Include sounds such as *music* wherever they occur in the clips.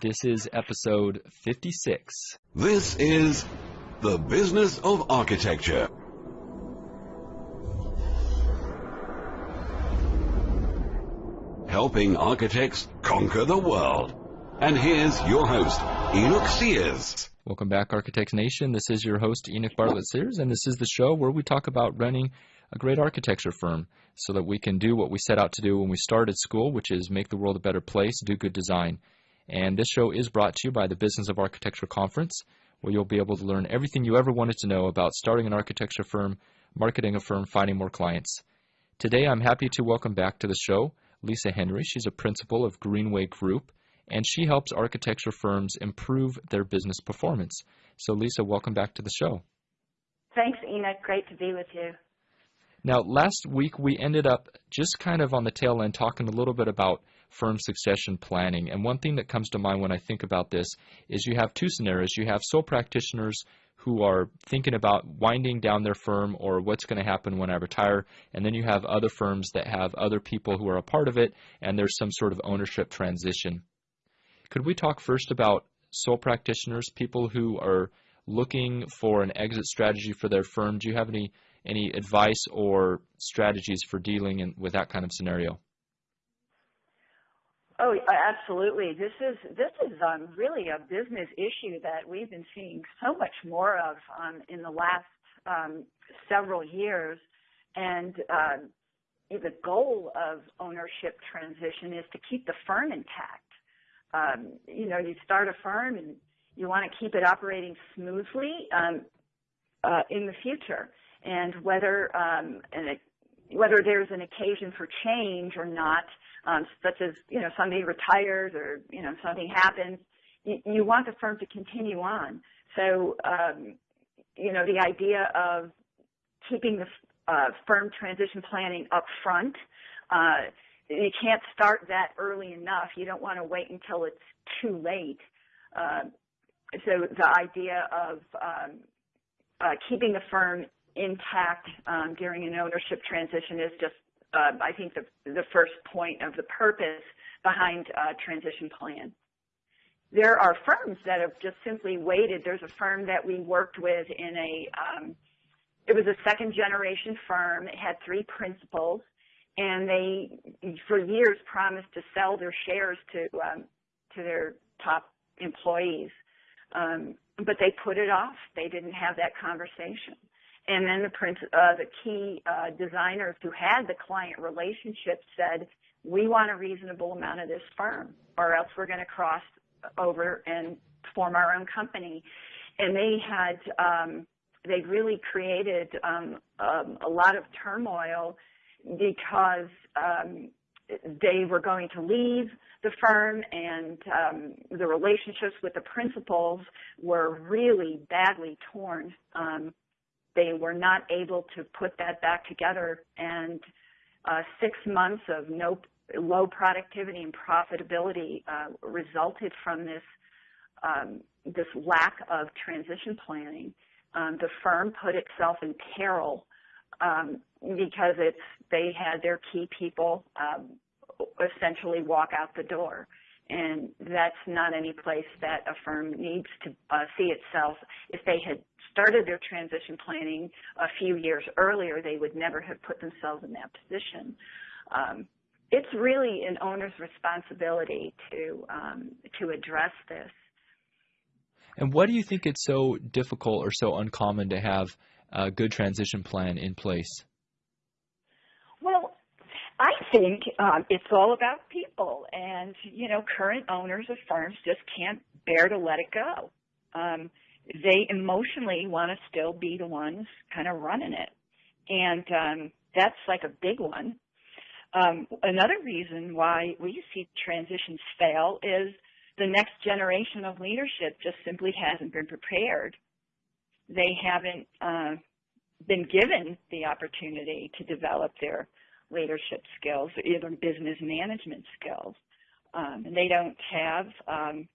This is episode 56. This is The Business of Architecture. Helping architects conquer the world. And here's your host, Enoch Sears. Welcome back, Architects Nation. This is your host, Enoch Bartlett Sears, and this is the show where we talk about running a great architecture firm so that we can do what we set out to do when we started school, which is make the world a better place, do good design. And this show is brought to you by the Business of Architecture Conference, where you'll be able to learn everything you ever wanted to know about starting an architecture firm, marketing a firm, finding more clients. Today, I'm happy to welcome back to the show Lisa Henry. She's a principal of Greenway Group, and she helps architecture firms improve their business performance. So, Lisa, welcome back to the show. Thanks, Enoch. Great to be with you. Now, last week we ended up just kind of on the tail end talking a little bit about firm succession planning. And one thing that comes to mind when I think about this is you have two scenarios. You have sole practitioners who are thinking about winding down their firm or what's going to happen when I retire. And then you have other firms that have other people who are a part of it, and there's some sort of ownership transition. Could we talk first about sole practitioners, people who are looking for an exit strategy for their firm? Do you have any any advice or strategies for dealing in, with that kind of scenario? Oh, absolutely. This is this is um, really a business issue that we've been seeing so much more of um, in the last um, several years, and uh, the goal of ownership transition is to keep the firm intact. Um, you know, you start a firm and you want to keep it operating smoothly um, uh, in the future, and whether um, and whether there's an occasion for change or not um, such as you know somebody retires or you know something happens, you, you want the firm to continue on. So um, you know the idea of keeping the uh, firm transition planning up front. Uh, you can't start that early enough. You don't want to wait until it's too late. Uh, so the idea of um, uh, keeping the firm intact um, during an ownership transition is just uh, I think, the, the first point of the purpose behind a transition plan. There are firms that have just simply waited. There's a firm that we worked with in a, um, it was a second generation firm. It had three principals and they, for years, promised to sell their shares to, um, to their top employees. Um, but they put it off. They didn't have that conversation and then the prince, uh, the key uh, designers who had the client relationship said, "We want a reasonable amount of this firm, or else we're going to cross over and form our own company." And they had um, they really created um, um, a lot of turmoil because um, they were going to leave the firm and um, the relationships with the principals were really badly torn um, they were not able to put that back together and uh, six months of no low productivity and profitability uh, resulted from this um, this lack of transition planning. Um, the firm put itself in peril um, because it's they had their key people um, essentially walk out the door and that's not any place that a firm needs to uh, see itself. If they had started their transition planning a few years earlier, they would never have put themselves in that position. Um, it's really an owner's responsibility to um, to address this. And what do you think it's so difficult or so uncommon to have a good transition plan in place? I think um, it's all about people, and you know, current owners of firms just can't bear to let it go. Um, they emotionally want to still be the ones kind of running it, and um, that's like a big one. Um, another reason why we see transitions fail is the next generation of leadership just simply hasn't been prepared. They haven't uh, been given the opportunity to develop their leadership skills, or even business management skills. Um, and they don't have um,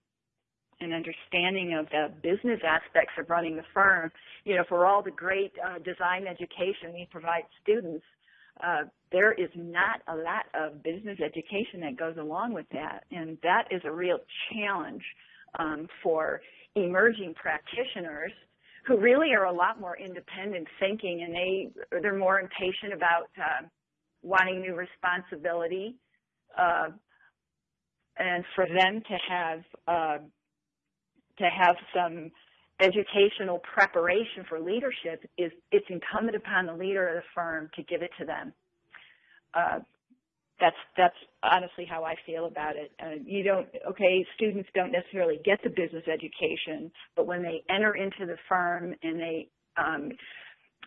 an understanding of the business aspects of running the firm. You know, for all the great uh, design education we provide students, uh, there is not a lot of business education that goes along with that, and that is a real challenge um, for emerging practitioners who really are a lot more independent thinking, and they they're more impatient about uh, wanting new responsibility, uh, and for them to have uh, to have some educational preparation for leadership is it's incumbent upon the leader of the firm to give it to them. Uh, that's that's honestly how I feel about it. Uh, you don't okay, students don't necessarily get the business education, but when they enter into the firm and they um,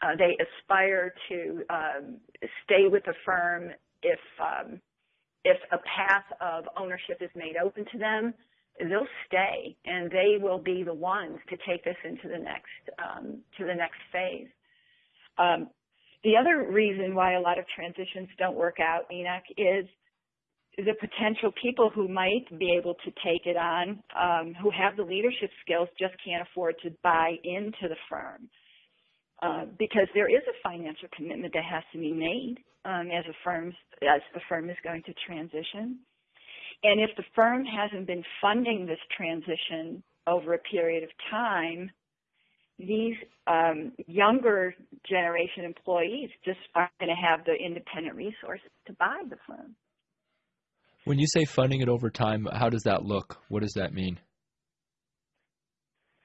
uh, they aspire to um, stay with the firm if um, if a path of ownership is made open to them, they'll stay and they will be the ones to take us into the next um, to the next phase. Um, the other reason why a lot of transitions don't work out, Enoch, is the potential people who might be able to take it on, um, who have the leadership skills, just can't afford to buy into the firm. Uh, because there is a financial commitment that has to be made um, as a firm as the firm is going to transition. And if the firm hasn't been funding this transition over a period of time, these um, younger generation employees just aren't going to have the independent resources to buy the firm. When you say funding it over time, how does that look? What does that mean?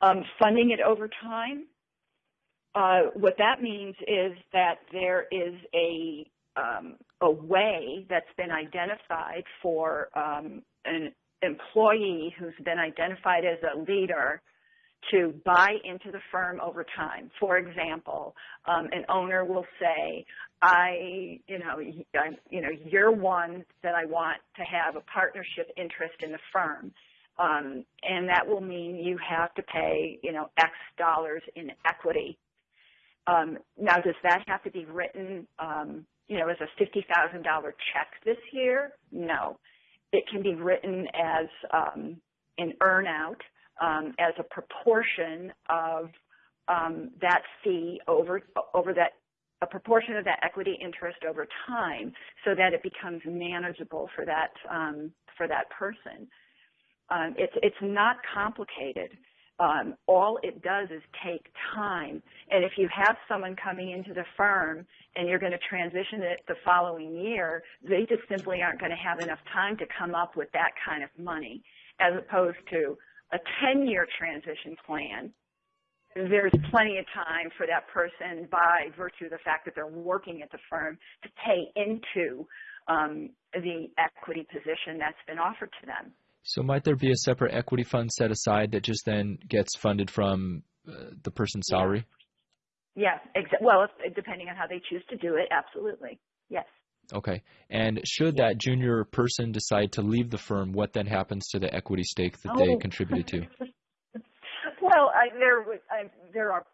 Um, funding it over time, uh, what that means is that there is a um, a way that's been identified for um, an employee who's been identified as a leader to buy into the firm over time. For example, um, an owner will say, "I, you know, I, you know, you're one that I want to have a partnership interest in the firm." Um, and that will mean you have to pay, you know, X dollars in equity. Um, now, does that have to be written um, you know, as a $50,000 check this year? No. It can be written as um, an earnout um, as a proportion of um, that fee over over that a proportion of that equity interest over time, so that it becomes manageable for that um, for that person. It's it's not complicated. Um, all it does is take time. And if you have someone coming into the firm and you're going to transition it the following year, they just simply aren't going to have enough time to come up with that kind of money, as opposed to a 10-year transition plan. There's plenty of time for that person, by virtue of the fact that they're working at the firm, to pay into um, the equity position that's been offered to them. So might there be a separate equity fund set aside that just then gets funded from uh, the person's salary? Yeah, exa- well, if, depending on how they choose to do it, absolutely. Yes. Okay. And should that junior person decide to leave the firm, what then happens to the equity stake that oh. they contributed to? *laughs* well, I, there I, there are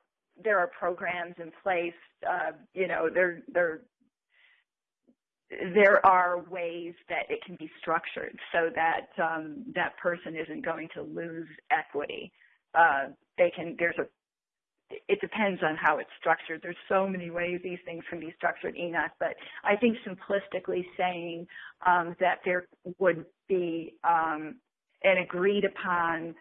there are programs in place. Uh, you know, there there there are ways that it can be structured so that um, that person isn't going to lose equity. Uh, they can. There's a. It depends on how it's structured. There's so many ways these things can be structured, Enoch. But I think simplistically saying um, that there would be um, an agreed upon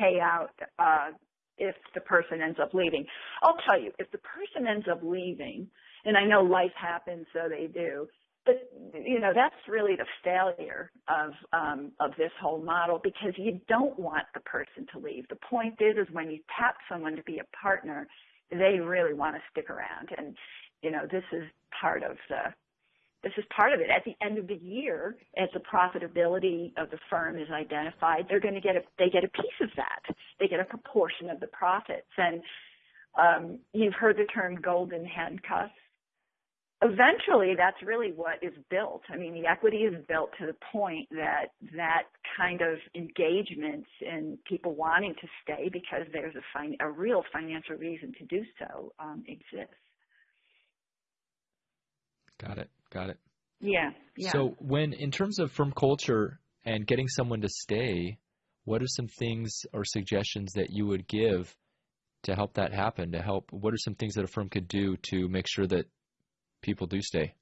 payout uh, if the person ends up leaving. I'll tell you, if the person ends up leaving, and I know life happens, so they do but you know that's really the failure of um, of this whole model because you don't want the person to leave. The point is, is when you tap someone to be a partner, they really want to stick around, and you know this is part of the this is part of it. At the end of the year, as the profitability of the firm is identified, they're going to get a they get a piece of that. They get a proportion of the profits, and um, you've heard the term golden handcuffs eventually that's really what is built. I mean, the equity is built to the point that that kind of engagement and people wanting to stay because there's a, fin- a real financial reason to do so um, exists. Got it. Got it. Yeah, yeah. So when, in terms of firm culture and getting someone to stay, what are some things or suggestions that you would give to help that happen? To help, what are some things that a firm could do to make sure that people do stay?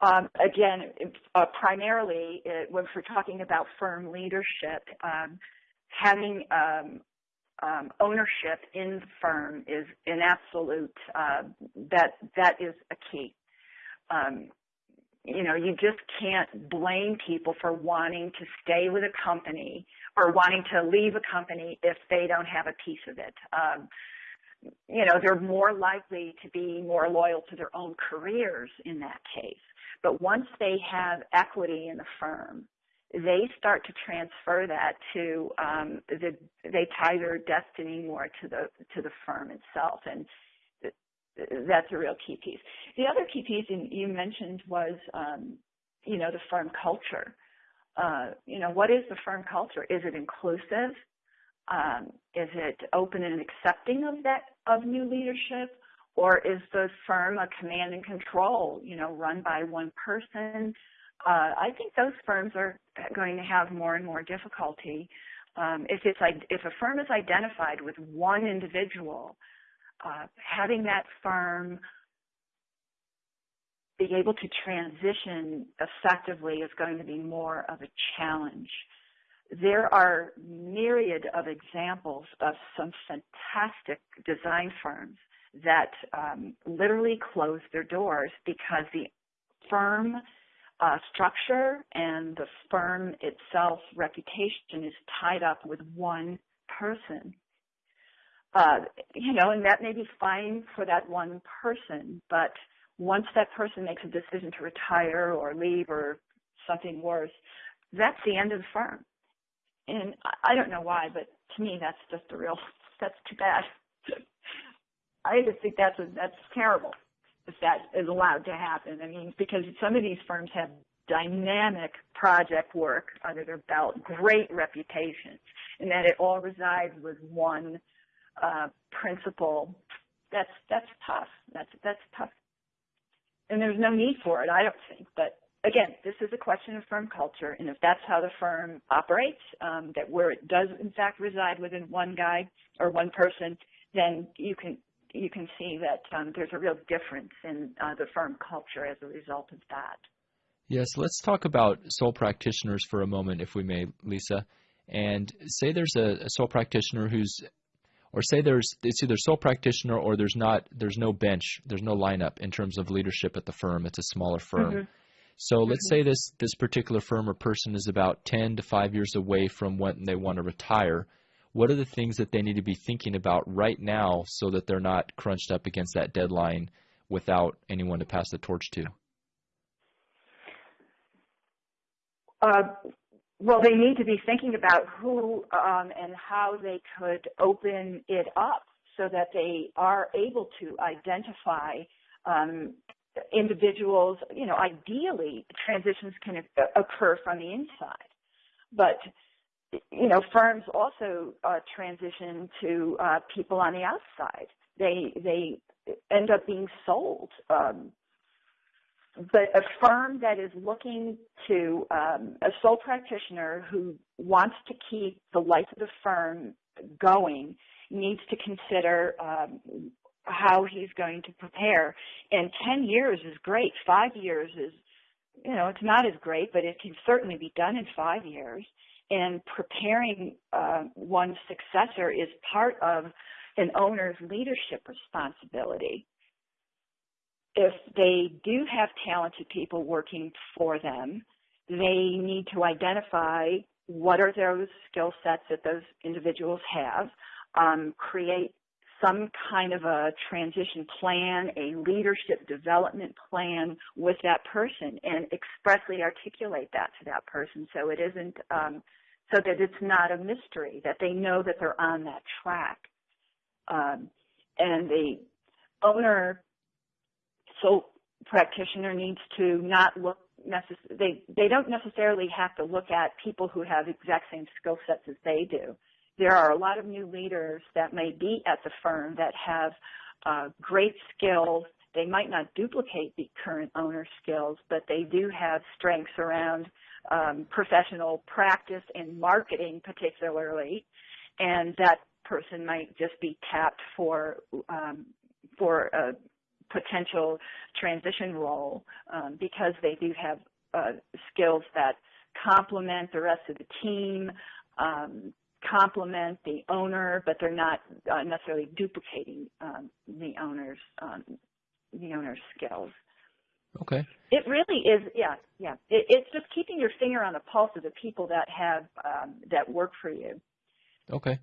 Um, again, uh, primarily it, when we're talking about firm leadership, um, having um, um, ownership in the firm is an absolute uh, that that is a key. Um, you know, you just can't blame people for wanting to stay with a company or wanting to leave a company if they don't have a piece of it. Um, you know, they're more likely to be more loyal to their own careers in that case. But once they have equity in the firm, they start to transfer that to um, the they tie their destiny more to the to the firm itself, and that's a real key piece. The other key piece you mentioned was um, you know the firm culture. Uh, you know what is the firm culture? Is it inclusive? Um, is it open and accepting of that of new leadership? Or is the firm a command and control, you know, run by one person? Uh, I think those firms are going to have more and more difficulty. Um, if it's if a firm is identified with one individual, uh, having that firm be able to transition effectively is going to be more of a challenge. There are myriad of examples of some fantastic design firms that um, literally closed their doors because the firm uh, structure and the firm itself's reputation is tied up with one person. Uh, you know, and that may be fine for that one person, but once that person makes a decision to retire or leave or something worse, that's the end of the firm. And I don't know why, but to me, that's just a real, *laughs* that's too bad. *laughs* I just think that's a, that's terrible if that is allowed to happen. I mean, because some of these firms have dynamic project work under their belt, great reputations, and that it all resides with one uh, principal. That's that's tough. That's that's tough, and there's no need for it. I don't think. But again, this is a question of firm culture, and if that's how the firm operates, um, that where it does in fact reside within one guy or one person, then you can you can see that um, there's a real difference in uh, the firm culture as a result of that. Yes, let's talk about sole practitioners for a moment, if we may, Lisa. And say there's a, a sole practitioner who's, or say there's it's either sole practitioner or there's not there's no bench, there's no lineup in terms of leadership at the firm. It's a smaller firm. Mm-hmm. So mm-hmm. let's say this this particular firm or person is about 10 to 5 years away from when they want to retire what are the things that they need to be thinking about right now so that they're not crunched up against that deadline without anyone to pass the torch to? Uh, well, they need to be thinking about who um, and how they could open it up so that they are able to identify um, individuals. You know, ideally, transitions can occur from the inside, but you know, firms also uh, transition to uh, people on the outside. They they end up being sold. Um, but a firm that is looking to um, a sole practitioner who wants to keep the life of the firm going needs to consider um, how he's going to prepare. And 10 years is great. Five years is, you know, it's not as great, but it can certainly be done in five years and preparing uh, one's successor is part of an owner's leadership responsibility. If they do have talented people working for them, they need to identify what are those skill sets that those individuals have, um, create some kind of a transition plan, a leadership development plan with that person and expressly articulate that to that person so it isn't um, so that it's not a mystery, that they know that they're on that track. Um, and the owner, so practitioner needs to not look necess- they they don't necessarily have to look at people who have exact same skill sets as they do. There are a lot of new leaders that may be at the firm that have uh, great skills. They might not duplicate the current owner's skills, but they do have strengths around um, professional practice and marketing particularly, and that person might just be tapped for um, for a potential transition role um, because they do have uh, skills that complement the rest of the team, um, complement the owner, but they're not uh, necessarily duplicating um, the owner's um, the owner's skills. Okay. It really is, yeah, yeah. It, it's just keeping your finger on the pulse of the people that have um, that work for you. Okay.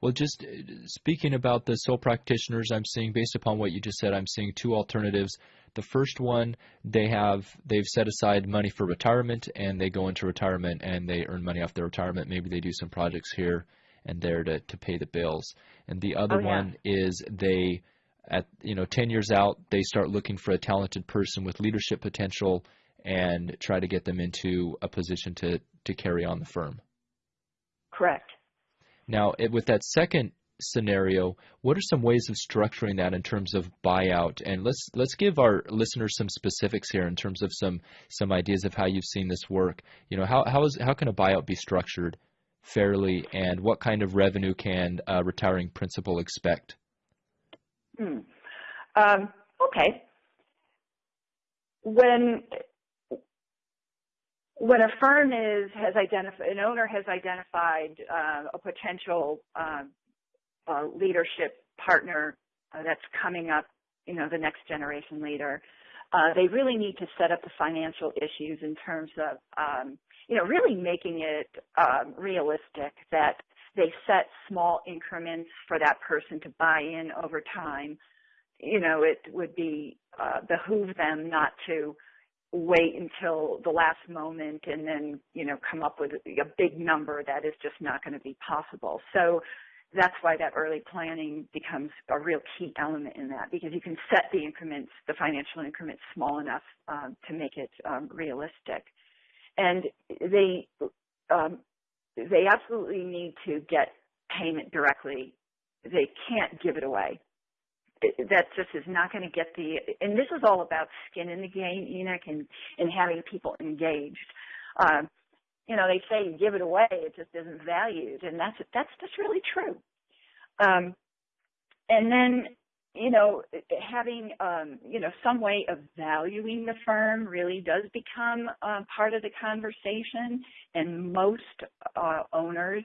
Well, just uh, speaking about the sole practitioners, I'm seeing based upon what you just said, I'm seeing two alternatives. The first one, they have they've set aside money for retirement, and they go into retirement and they earn money off their retirement. Maybe they do some projects here and there to to pay the bills. And the other oh, yeah. one is they at you know 10 years out they start looking for a talented person with leadership potential and try to get them into a position to to carry on the firm. Correct. Now, with that second scenario, what are some ways of structuring that in terms of buyout? And let's let's give our listeners some specifics here in terms of some some ideas of how you've seen this work. You know, how how is how can a buyout be structured fairly, and what kind of revenue can a retiring principal expect? Hmm. Um, okay. When when a firm is has identified an owner has identified uh, a potential uh, uh, leadership partner uh, that's coming up, you know, the next generation leader, uh, they really need to set up the financial issues in terms of, um, you know, really making it um, realistic that they set small increments for that person to buy in over time. You know, it would be uh, behoove them not to wait until the last moment and then, you know, come up with a big number that is just not going to be possible. So that's why that early planning becomes a real key element in that because you can set the increments, the financial increments small enough um, to make it um, realistic. And they, um, they absolutely need to get payment directly. They can't give it away. That just is not going to get the, and this is all about skin in the game, Enoch, and, and having people engaged. Um, you know, they say you give it away, it just isn't valued, and that's that's just really true. Um, and then, you know, having um, you know some way of valuing the firm really does become uh, part of the conversation, and most uh, owners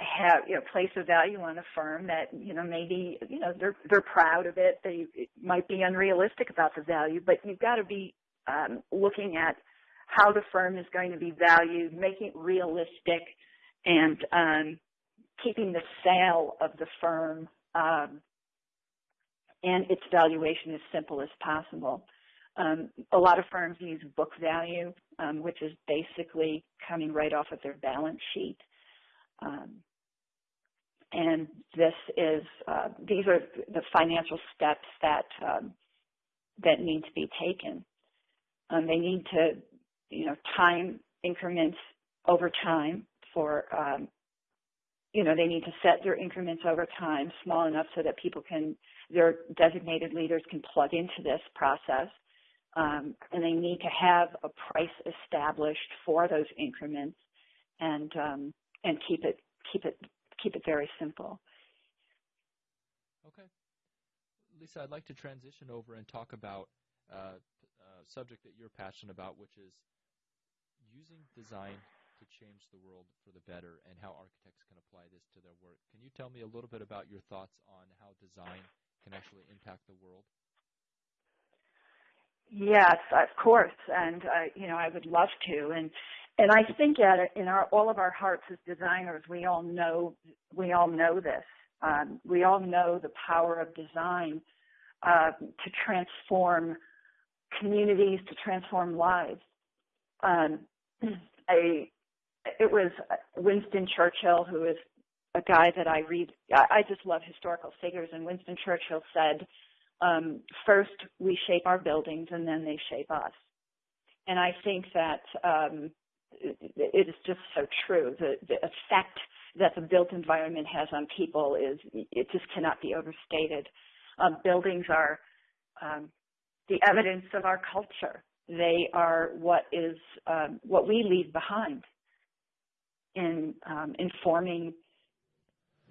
have you know place a value on a firm that you know maybe you know they're they're proud of it they it might be unrealistic about the value but you've got to be um, looking at how the firm is going to be valued, making it realistic, and um, keeping the sale of the firm um, and its valuation as simple as possible. Um, a lot of firms use book value, um, which is basically coming right off of their balance sheet. Um, and this is uh, these are the financial steps that um, that need to be taken. Um, they need to you know, time increments over time for, um, you know, they need to set their increments over time small enough so that people can, their designated leaders can plug into this process. Um, and they need to have a price established for those increments and, um, and keep it, keep it, keep it very simple. Okay. Lisa, I'd like to transition over and talk about uh, a subject that you're passionate about, which is using design to change the world for the better and how architects can apply this to their work. Can you tell me a little bit about your thoughts on how design can actually impact the world? Yes, of course, and uh, you know I would love to, and and I think at in our all of our hearts as designers, we all know we all know this. Um, we all know the power of design uh, to transform communities, to transform lives. Um, *clears throat* I it was Winston Churchill who is a guy that I read. I, I just love historical figures, and Winston Churchill said, um, first we shape our buildings, and then they shape us." And I think that um, it is just so true. The, the effect that the built environment has on people is it just cannot be overstated. Um, buildings are um, the evidence of our culture. They are what is um, what we leave behind in um, informing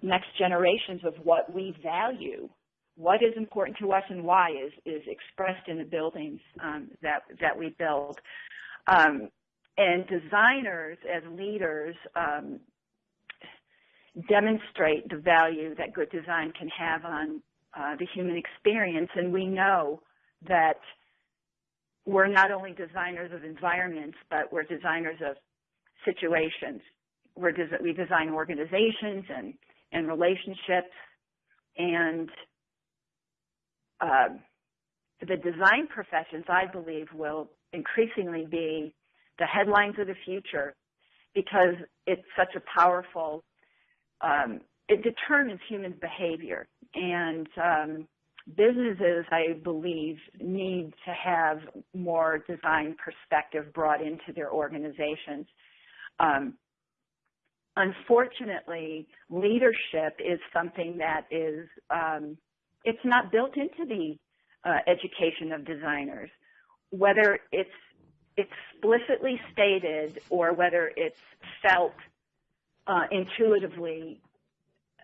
next generations of what we value what is important to us and why is is expressed in the buildings um, that that we build. Um, and designers as leaders um, demonstrate the value that good design can have on uh, the human experience. And we know that we're not only designers of environments, but we're designers of situations. Des- we design organizations and, and relationships and uh, the design professions, I believe, will increasingly be the headlines of the future because it's such a powerful, um, it determines human behavior. And um, businesses, I believe, need to have more design perspective brought into their organizations. Um, unfortunately, leadership is something that is, um, it's not built into the uh, education of designers. Whether it's explicitly stated or whether it's felt uh, intuitively,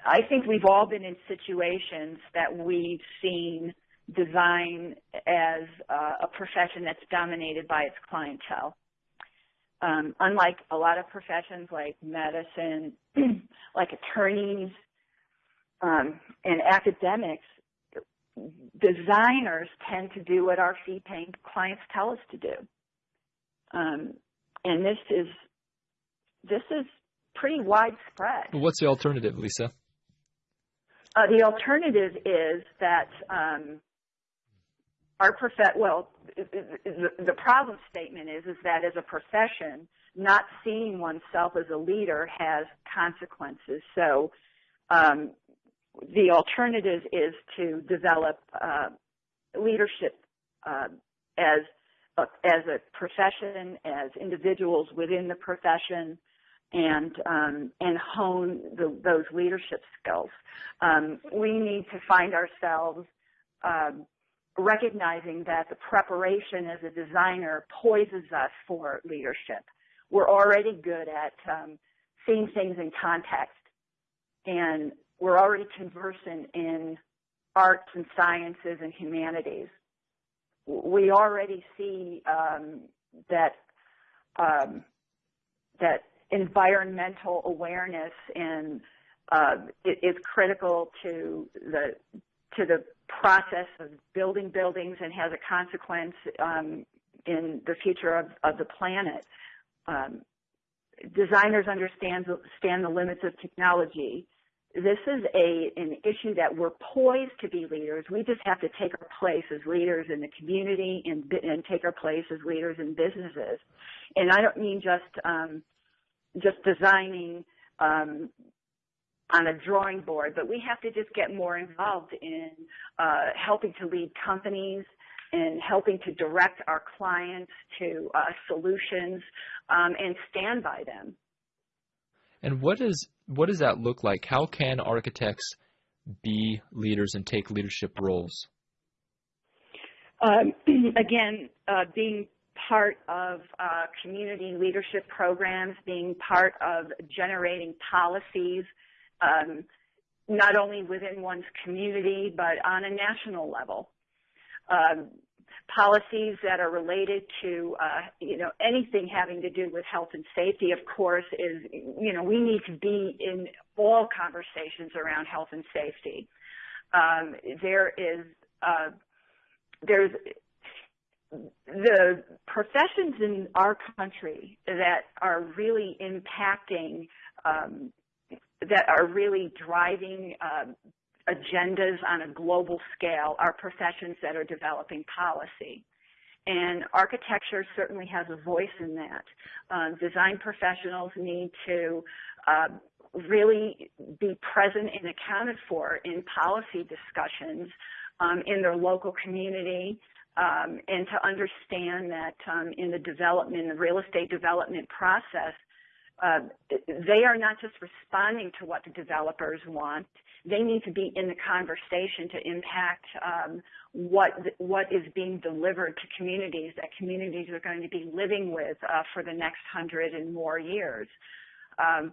I think we've all been in situations that we've seen design as uh, a profession that's dominated by its clientele. Um, unlike a lot of professions like medicine, *clears throat* like attorneys, um, and academics, designers tend to do what our fee-paying clients tell us to do. Um, and this is this is pretty widespread. What's the alternative, Lisa? Uh, the alternative is that um, our prof- well, the, the problem statement is is that as a profession, not seeing oneself as a leader has consequences. So um, the alternative is to develop uh, leadership uh, as as a profession, as individuals within the profession, and um, and hone the, those leadership skills. Um, we need to find ourselves um, recognizing that the preparation as a designer poises us for leadership. We're already good at um, seeing things in context, and we're already conversant in arts and sciences and humanities we already see um, that um, that environmental awareness and uh, is critical to the to the process of building buildings and has a consequence um, in the future of, of the planet. Um, designers understand, understand the limits of technology this is a an issue that we're poised to be leaders. We just have to take our place as leaders in the community and and take our place as leaders in businesses. And I don't mean just um, just designing um, on a drawing board, but we have to just get more involved in uh, helping to lead companies and helping to direct our clients to uh, solutions um, and stand by them. And what is what does that look like? How can architects be leaders and take leadership roles? Um, *clears throat* again, uh, being part of uh, community leadership programs, being part of generating policies, um, not only within one's community, but on a national level. Um, policies that are related to, uh, you know, anything having to do with health and safety, of course, is, you know, we need to be in all conversations around health and safety. Um, there is, uh, there's the professions in our country that are really impacting, um, that are really driving um, agendas on a global scale are professions that are developing policy. And architecture certainly has a voice in that. Um, design professionals need to uh, really be present and accounted for in policy discussions um, in their local community um, and to understand that um, in the development, the real estate development process, uh, they are not just responding to what the developers want. They need to be in the conversation to impact um, what what is being delivered to communities that communities are going to be living with uh, for the next hundred and more years. Um,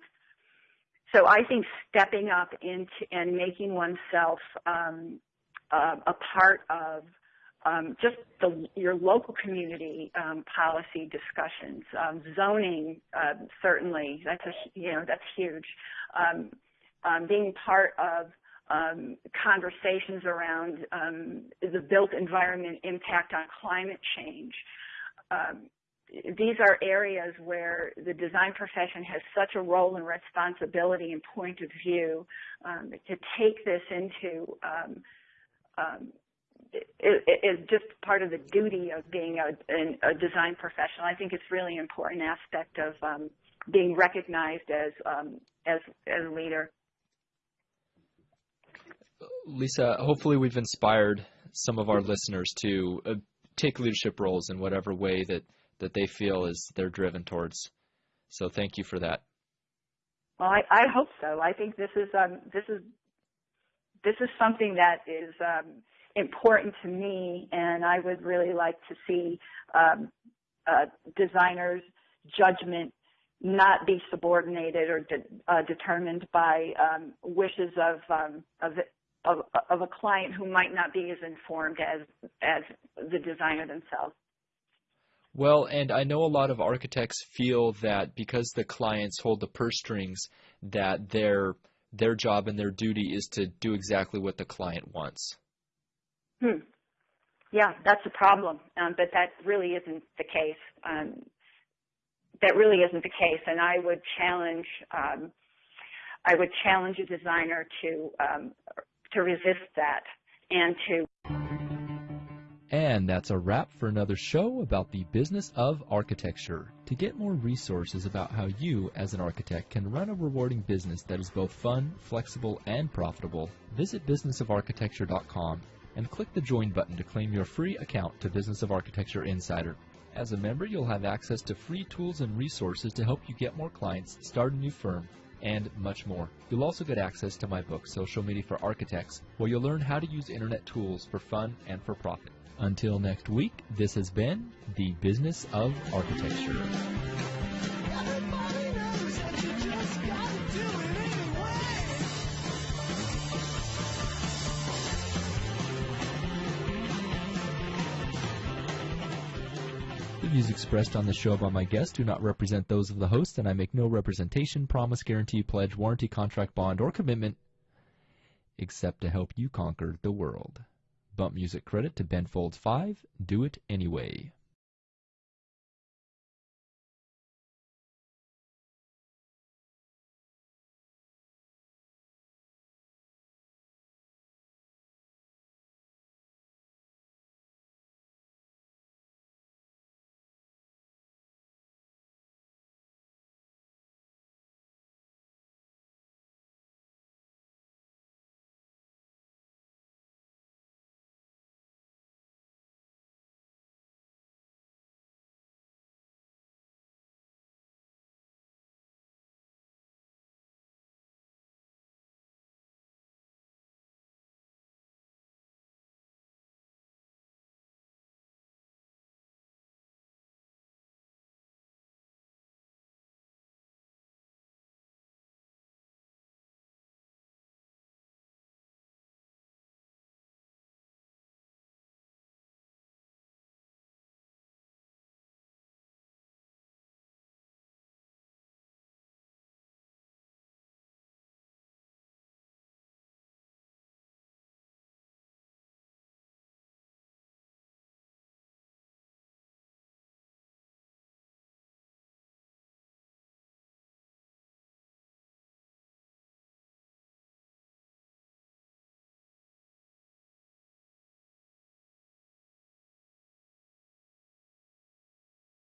so I think stepping up into and making oneself um, uh, a part of um, just the, your local community um, policy discussions, um, zoning uh, certainly that's a you know that's huge. Um, um, being part of conversations around the built environment impact on climate change. these are areas where the design profession has such a role and responsibility and point of view to take this into is just part of the duty of being a, a, design professional. I think it's really important aspect of um, being recognized as um, as as a leader. Lisa, hopefully we've inspired some of our listeners to uh, take leadership roles in whatever way that that they feel is they're driven towards. So thank you for that. Well, I, I hope so. I think this is um, this is this is something that is um, important to me, and I would really like to see um, uh, designers' judgment not be subordinated or de- uh, determined by um, wishes of, um, of, of of a client who might not be as informed as as the designer themselves. Well, and I know a lot of architects feel that because the clients hold the purse strings, that their their job and their duty is to do exactly what the client wants. Hmm. Yeah, that's a problem, um, but that really isn't the case. Um, that really isn't the case, and I would challenge. Um, I would challenge a designer to um, to resist that and to. And that's a wrap for another show about the business of architecture. To get more resources about how you, as an architect, can run a rewarding business that is both fun, flexible, and profitable, visit businessofarchitecture.com and click the Join button to claim your free account to Business of Architecture Insider. As a member, you'll have access to free tools and resources to help you get more clients, start a new firm, and much more. You'll also get access to my book, Social Media for Architects, where you'll learn how to use internet tools for fun and for profit. Until next week, this has been The Business of Architecture. Views expressed on the show by my guests do not represent those of the host, and I make no representation, promise, guarantee, pledge, warranty, contract, bond, or commitment except to help you conquer the world. Bump music credit to Ben Folds 5, Do It Anyway.